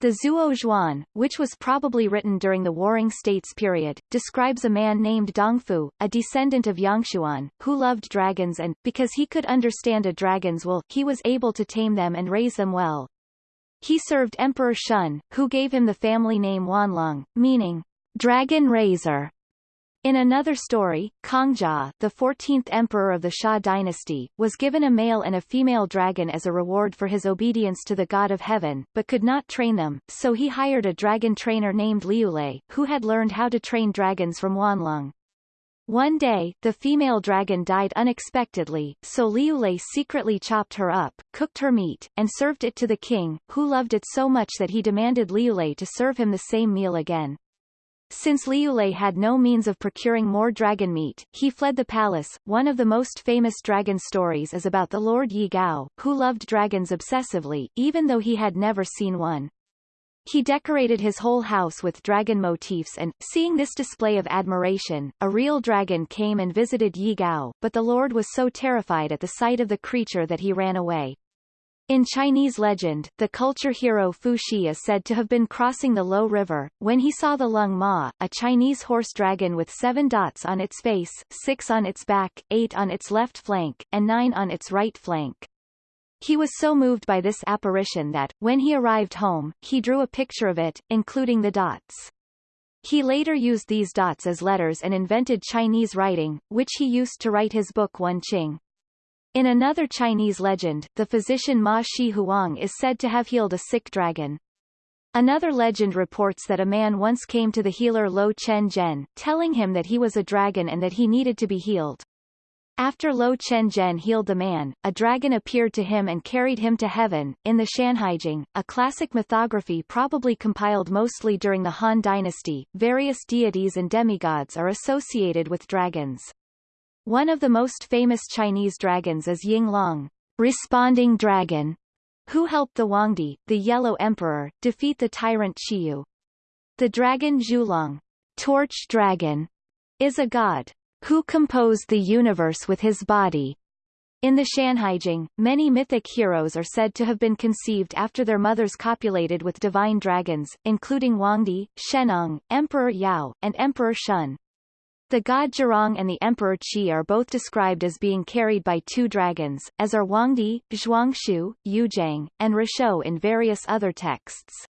[SPEAKER 1] The Zuo Zhuan, which was probably written during the Warring States period, describes a man named Dongfu, a descendant of Yangshuan, who loved dragons and, because he could understand a dragon's will, he was able to tame them and raise them well. He served Emperor Shun, who gave him the family name Huanlong, meaning, dragon raiser. In another story, Kongjia, the 14th emperor of the Xia dynasty, was given a male and a female dragon as a reward for his obedience to the god of heaven, but could not train them, so he hired a dragon trainer named Liulei, who had learned how to train dragons from Huanlong. One day, the female dragon died unexpectedly, so Liulei secretly chopped her up, cooked her meat, and served it to the king, who loved it so much that he demanded Liulei to serve him the same meal again. Since Liulei had no means of procuring more dragon meat, he fled the palace. One of the most famous dragon stories is about the Lord Yi Gao, who loved dragons obsessively, even though he had never seen one. He decorated his whole house with dragon motifs and, seeing this display of admiration, a real dragon came and visited Yi Gao, but the lord was so terrified at the sight of the creature that he ran away. In Chinese legend, the culture hero Fu Xi is said to have been crossing the Lo River, when he saw the Lung Ma, a Chinese horse dragon with seven dots on its face, six on its back, eight on its left flank, and nine on its right flank. He was so moved by this apparition that, when he arrived home, he drew a picture of it, including the dots. He later used these dots as letters and invented Chinese writing, which he used to write his book Wen Qing. In another Chinese legend, the physician Ma Shi Huang is said to have healed a sick dragon. Another legend reports that a man once came to the healer Lo Chen Zhen, telling him that he was a dragon and that he needed to be healed. After Lo Chen Zhen healed the man, a dragon appeared to him and carried him to heaven. In the Shanhaijing, a classic mythography probably compiled mostly during the Han Dynasty, various deities and demigods are associated with dragons. One of the most famous Chinese dragons is Ying Long, responding dragon, who helped the Huangdi, the Yellow Emperor, defeat the tyrant Qiyu. The dragon Zhulong, torch dragon, is a god who composed the universe with his body. In the Shanhaijing, many mythic heroes are said to have been conceived after their mothers copulated with divine dragons, including Huangdi, Shennong, Emperor Yao, and Emperor Shun. The god Zhurong and the Emperor Qi are both described as being carried by two dragons, as are Huangdi, Zhuanxu, Yuzhang, and Rishou in various other texts.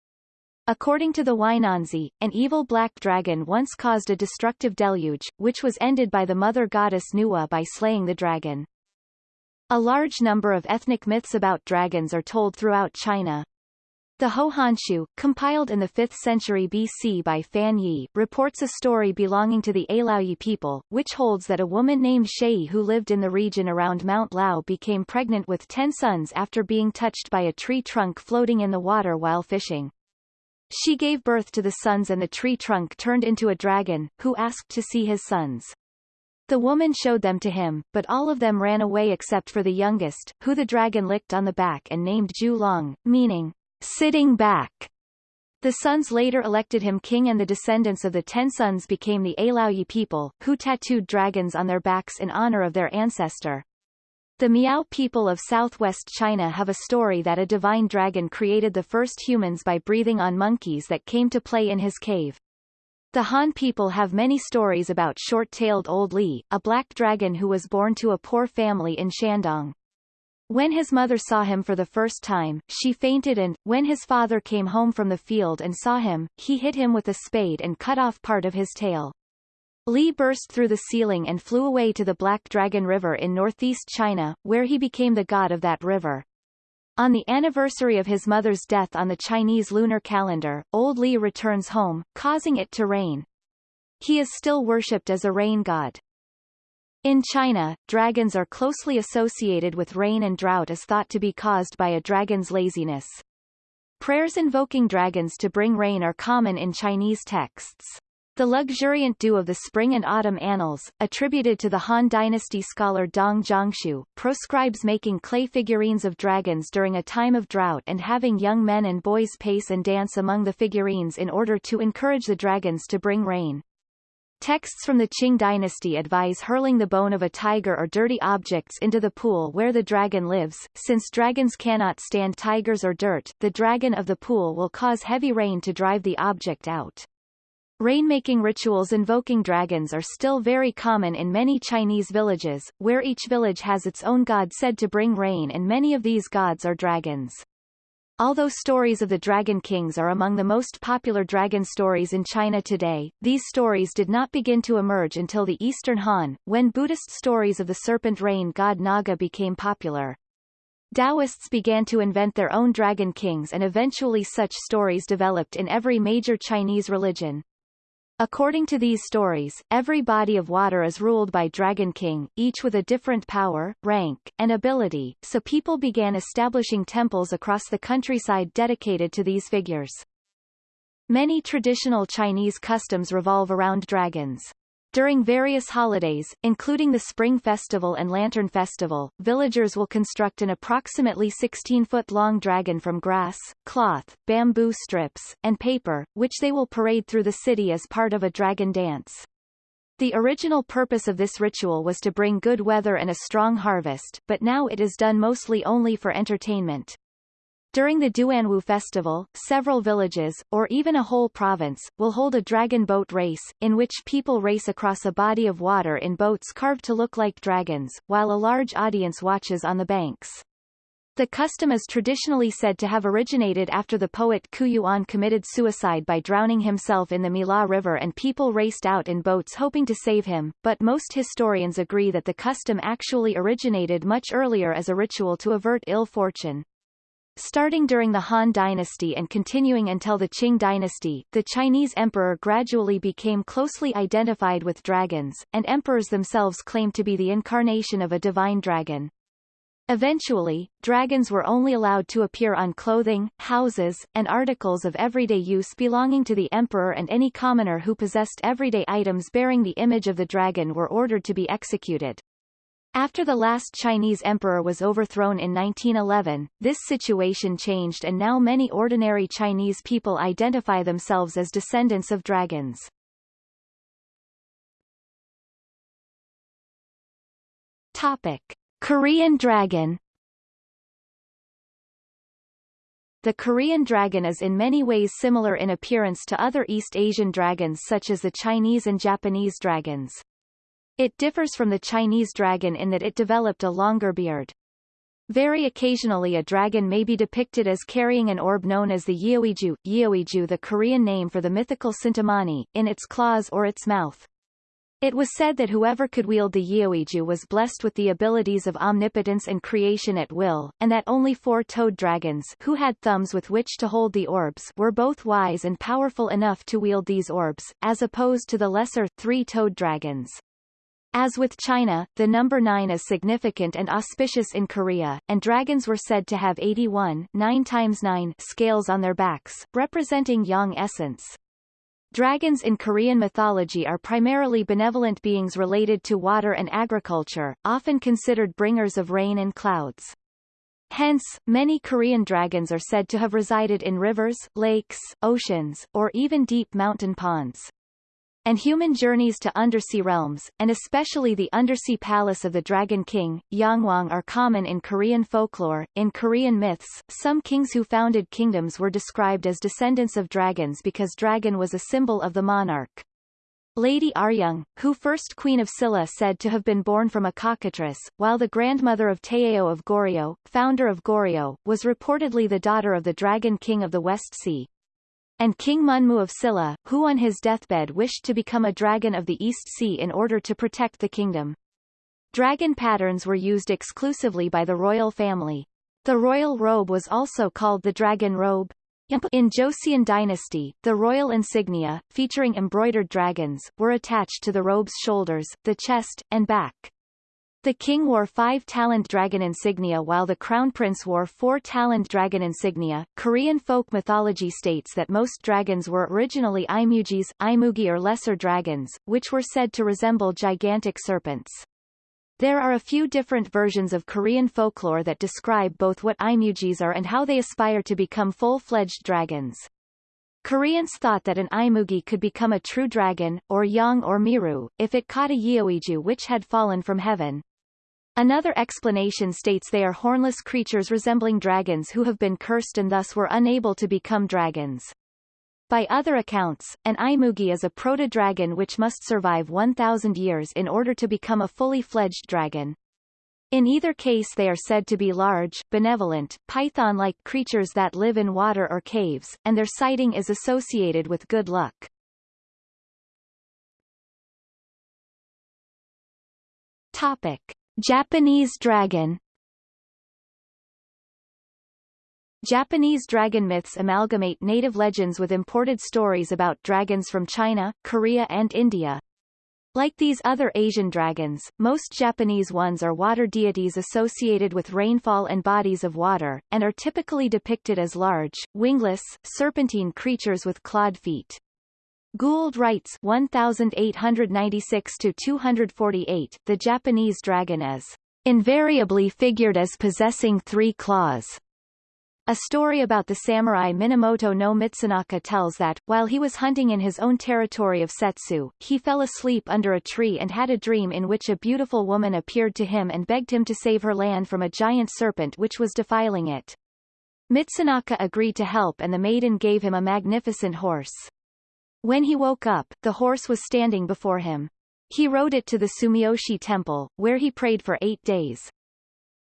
[SPEAKER 1] According to the Huainanzi, an evil black dragon once caused a destructive deluge, which was ended by the mother goddess Nuwa by slaying the dragon. A large number of ethnic myths about dragons are told throughout China, the Hou Hanshu, compiled in the 5th century BC by Fan Ye, reports a story belonging to the Ailaoyi people, which holds that a woman named Shei who lived in the region around Mount Lao became pregnant with ten sons after being touched by a tree trunk floating in the water while fishing. She gave birth to the sons and the tree trunk turned into a dragon, who asked to see his sons. The woman showed them to him, but all of them ran away except for the youngest, who the dragon licked on the back and named Zhu Long, meaning, sitting back. The sons later elected him king and the descendants of the ten sons became the Ailaoyi people, who tattooed dragons on their backs in honor of their ancestor. The Miao people of southwest China have a story that a divine dragon created the first humans by breathing on monkeys that came to play in his cave. The Han people have many stories about short-tailed Old Li, a black dragon who was born to a poor family in Shandong. When his mother saw him for the first time, she fainted and, when his father came home from the field and saw him, he hit him with a spade and cut off part of his tail. Li burst through the ceiling and flew away to the Black Dragon River in northeast China, where he became the god of that river. On the anniversary of his mother's death on the Chinese lunar calendar, Old Li returns home, causing it to rain. He is still worshipped as a rain god. In China, dragons are closely associated with rain and drought as thought to be caused by a dragon's laziness. Prayers invoking dragons to bring rain are common in Chinese texts. The luxuriant dew of the spring and autumn annals, attributed to the Han dynasty scholar Dong Zhongshu, proscribes making clay figurines of dragons during a time of drought and having young men and boys pace and dance among the figurines in order to encourage the dragons to bring rain. Texts from the Qing dynasty advise hurling the bone of a tiger or dirty objects into the pool where the dragon lives. Since dragons cannot stand tigers or dirt, the dragon of the pool will cause heavy rain to drive the object out. Rainmaking rituals invoking dragons are still very common in many Chinese villages, where each village has its own god said to bring rain and many of these gods are dragons. Although stories of the Dragon Kings are among the most popular dragon stories in China today, these stories did not begin to emerge until the Eastern Han, when Buddhist stories of the serpent rain god Naga became popular. Taoists began to invent their own dragon kings and eventually such stories developed in every major Chinese religion. According to these stories, every body of water is ruled by Dragon King, each with a different power, rank, and ability, so people began establishing temples across the countryside dedicated to these figures. Many traditional Chinese customs revolve around dragons. During various holidays, including the Spring Festival and Lantern Festival, villagers will construct an approximately 16-foot-long dragon from grass, cloth, bamboo strips, and paper, which they will parade through the city as part of a dragon dance. The original purpose of this ritual was to bring good weather and a strong harvest, but now it is done mostly only for entertainment. During the Duanwu festival, several villages, or even a whole province, will hold a dragon boat race, in which people race across a body of water in boats carved to look like dragons, while a large audience watches on the banks. The custom is traditionally said to have originated after the poet Qu Yuan committed suicide by drowning himself in the Miluo River and people raced out in boats hoping to save him, but most historians agree that the custom actually originated much earlier as a ritual to avert ill fortune. Starting during the Han dynasty and continuing until the Qing dynasty, the Chinese emperor gradually became closely identified with dragons, and emperors themselves claimed to be the incarnation of a divine dragon. Eventually, dragons were only allowed to appear on clothing, houses, and articles of everyday use belonging to the emperor and any commoner who possessed everyday items bearing the image of the dragon were ordered to be executed. After the last Chinese emperor was overthrown in 1911, this situation changed and now many ordinary Chinese people identify themselves as descendants of dragons. Topic. Korean dragon The Korean dragon is in many ways similar in appearance to other East Asian dragons such as the Chinese and Japanese dragons. It differs from the Chinese dragon in that it developed a longer beard. Very occasionally a dragon may be depicted as carrying an orb known as the Yeoiju, Yeoiju the Korean name for the mythical Cintamani, in its claws or its mouth. It was said that whoever could wield the Yeoiju was blessed with the abilities of omnipotence and creation at will, and that only four-toed dragons who had thumbs with which to hold the orbs were both wise and powerful enough to wield these orbs, as opposed to the lesser, three-toed dragons. As with China, the number 9 is significant and auspicious in Korea, and dragons were said to have 81 9 times 9 scales on their backs, representing yang essence. Dragons in Korean mythology are primarily benevolent beings related to water and agriculture, often considered bringers of rain and clouds. Hence, many Korean dragons are said to have resided in rivers, lakes, oceans, or even deep mountain ponds and human journeys to undersea realms, and especially the undersea palace of the Dragon King, Yongwang are common in Korean folklore. In Korean myths, some kings who founded kingdoms were described as descendants of dragons because dragon was a symbol of the monarch. Lady Aryeong, who first queen of Silla said to have been born from a cockatrice, while the grandmother of Taejo of Goryeo, founder of Goryeo, was reportedly the daughter of the Dragon King of the West Sea and King Munmu of Silla, who on his deathbed wished to become a dragon of the East Sea in order to protect the kingdom. Dragon patterns were used exclusively by the royal family. The royal robe was also called the dragon robe. In Joseon dynasty, the royal insignia, featuring embroidered dragons, were attached to the robe's shoulders, the chest, and back. The king wore five-taloned dragon insignia while the crown prince wore four-taloned dragon insignia. Korean folk mythology states that most dragons were originally imugis, imugi or lesser dragons, which were said to resemble gigantic serpents. There are a few different versions of Korean folklore that describe both what imugis are and how they aspire to become full-fledged dragons. Koreans thought that an Imugi could become a true dragon, or yang or miru, if it caught a Yeoiju which had fallen from heaven. Another explanation states they are hornless creatures resembling dragons who have been cursed and thus were unable to become dragons. By other accounts, an Imugi is a proto-dragon which must survive 1,000 years in order to become a fully fledged dragon. In either case they are said to be large, benevolent, python-like creatures that live in water or caves, and their sighting is associated with good luck. Topic. Japanese dragon Japanese dragon myths amalgamate native legends with imported stories about dragons from China, Korea and India. Like these other Asian dragons, most Japanese ones are water deities associated with rainfall and bodies of water, and are typically depicted as large, wingless, serpentine creatures with clawed feet. Gould writes 1896-248, the Japanese dragon is invariably figured as possessing three claws. A story about the samurai Minamoto no Mitsunaka tells that, while he was hunting in his own territory of Settsu, he fell asleep under a tree and had a dream in which a beautiful woman appeared to him and begged him to save her land from a giant serpent which was defiling it. Mitsunaka agreed to help and the maiden gave him a magnificent horse. When he woke up, the horse was standing before him. He rode it to the Sumiyoshi temple, where he prayed for eight days.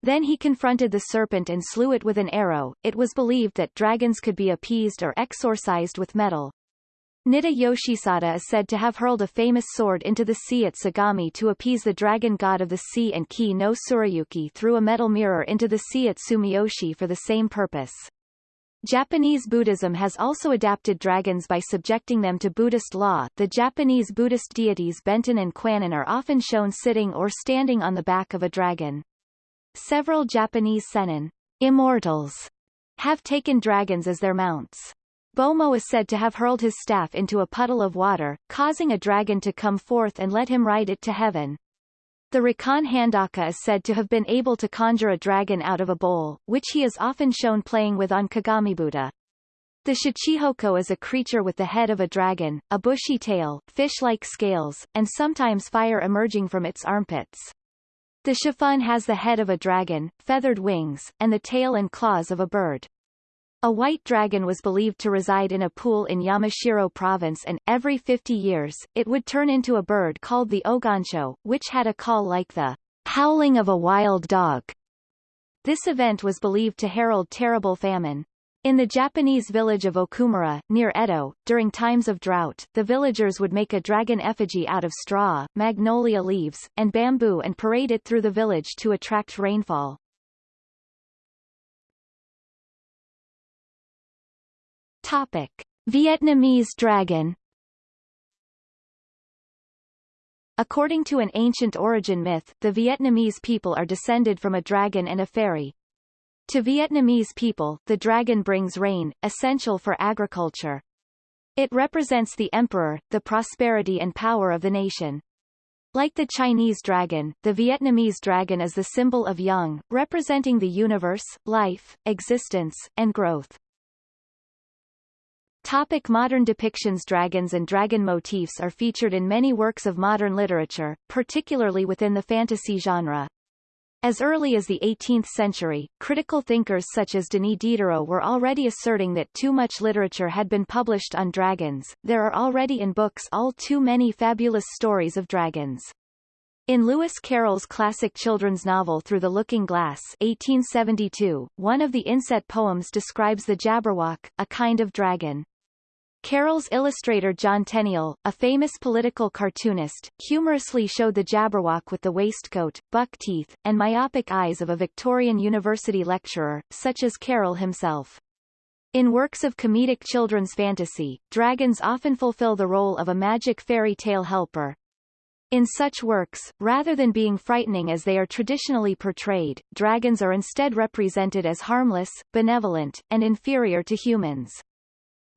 [SPEAKER 1] Then he confronted the serpent and slew it with an arrow. It was believed that dragons could be appeased or exorcised with metal. Nitta Yoshisada is said to have hurled a famous sword into the sea at Sagami to appease the dragon god of the sea and Ki no Tsurayuki threw a metal mirror into the sea at Sumiyoshi for the same purpose. Japanese Buddhism has also adapted dragons by subjecting them to Buddhist law. The Japanese Buddhist deities Benten and Kwannon are often shown sitting or standing on the back of a dragon. Several Japanese sennin immortals have taken dragons as their mounts. Bomo is said to have hurled his staff into a puddle of water, causing a dragon to come forth and let him ride it to heaven. The Rakan Handaka is said to have been able to conjure a dragon out of a bowl, which he is often shown playing with on kagamibuta. The Shachihoko is a creature with the head of a dragon, a bushy tail, fish-like scales, and sometimes fire emerging from its armpits. The Shifun has the head of a dragon, feathered wings, and the tail and claws of a bird. A white dragon was believed to reside in a pool in Yamashiro province and, every 50 years, it would turn into a bird called the Ogansho, which had a call like the howling of a wild dog. This event was believed to herald terrible famine. In the Japanese village of Okumura, near Edo, during times of drought, the villagers would make a dragon effigy out of straw, magnolia leaves, and bamboo and parade it through the village to attract rainfall. Topic. Vietnamese dragon According to an ancient origin myth, the Vietnamese people are descended from a dragon and a fairy. To Vietnamese people, the dragon brings rain, essential for agriculture. It represents the emperor, the prosperity and power of the nation. Like the Chinese dragon, the Vietnamese dragon is the symbol of yang, representing the universe, life, existence, and growth. Topic modern depictions Dragons and dragon motifs are featured in many works of modern literature, particularly within the fantasy genre. As early as the 18th century, critical thinkers such as Denis Diderot were already asserting that too much literature had been published on dragons. There are already in books all too many fabulous stories of dragons. In Lewis Carroll's classic children's novel Through the Looking Glass 1872, one of the inset poems describes the Jabberwock, a kind of dragon. Carroll's illustrator John Tenniel, a famous political cartoonist, humorously showed the Jabberwock with the waistcoat, buck teeth, and myopic eyes of a Victorian university lecturer, such as Carroll himself. In works of comedic children's fantasy, dragons often fulfill the role of a magic fairy tale helper. In such works, rather than being frightening as they are traditionally portrayed, dragons are instead represented as harmless, benevolent, and inferior to humans.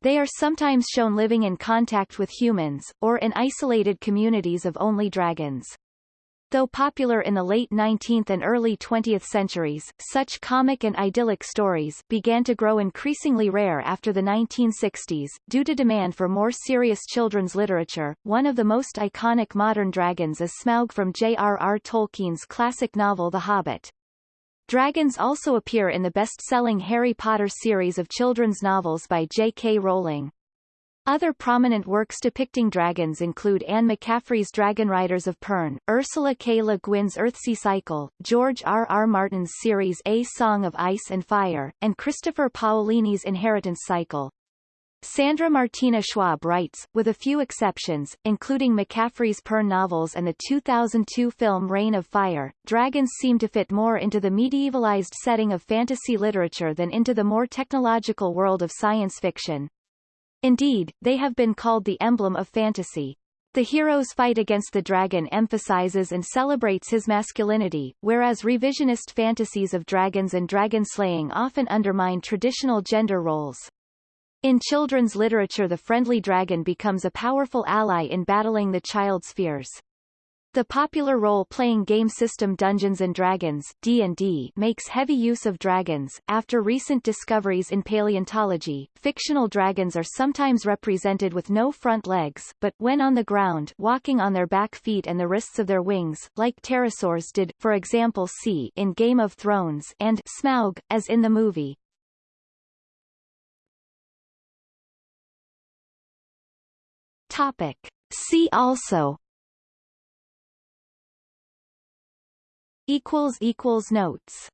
[SPEAKER 1] They are sometimes shown living in contact with humans, or in isolated communities of only dragons. Though popular in the late 19th and early 20th centuries, such comic and idyllic stories began to grow increasingly rare after the 1960s, due to demand for more serious children's literature. One of the most iconic modern dragons is Smaug from J.R.R. Tolkien's classic novel The Hobbit. Dragons also appear in the best-selling Harry Potter series of children's novels by J.K. Rowling. Other prominent works depicting dragons include Anne McCaffrey's Dragon Riders of Pern, Ursula K. Le Guin's Earthsea Cycle, George R. R. Martin's series A Song of Ice and Fire, and Christopher Paolini's Inheritance Cycle. Sandra Martina Schwab writes, with a few exceptions, including McCaffrey's Pern novels and the 2002 film Reign of Fire, dragons seem to fit more into the medievalized setting of fantasy literature than into the more technological world of science fiction. Indeed, they have been called the emblem of fantasy. The hero's fight against the dragon emphasizes and celebrates his masculinity, whereas revisionist fantasies of dragons and dragon slaying often undermine traditional gender roles. In children's literature the friendly dragon becomes a powerful ally in battling the child's fears. The popular role-playing game system Dungeons & Dragons D&D makes heavy use of dragons. After recent discoveries in paleontology, fictional dragons are sometimes represented with no front legs, but, when on the ground walking on their back feet and the wrists of their wings, like pterosaurs did, for example see in Game of Thrones and Smaug, as in the movie. Topic. See also equals equals notes